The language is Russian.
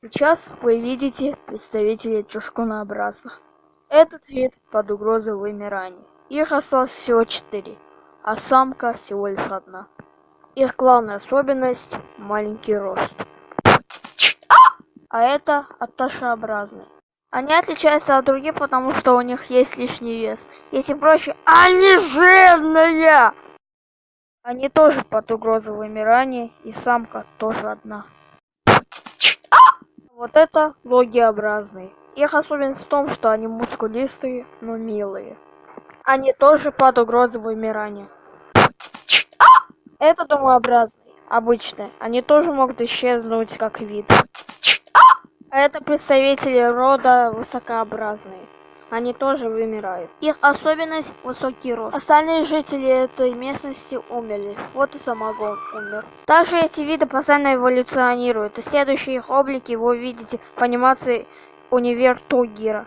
Сейчас вы видите представителей чушкунообразных. Этот вид под угрозой вымирания. Их осталось всего четыре, а самка всего лишь одна. Их главная особенность – маленький рост. А это отташеобразные. Они отличаются от других, потому что у них есть лишний вес. Если проще, они жирные! Они тоже под угрозой вымирания, и самка тоже одна. Вот это логиобразные. Их особенность в том, что они мускулистые, но милые. Они тоже под угрозой вымирания. Это домообразные, обычные. Они тоже могут исчезнуть как вид. А это представители рода высокообразные. Они тоже вымирают. Их особенность – высокий рост. Остальные жители этой местности умерли. Вот и самогон умер. Также эти виды постоянно эволюционируют. И следующие их облики вы увидите в анимации Универ Тугира.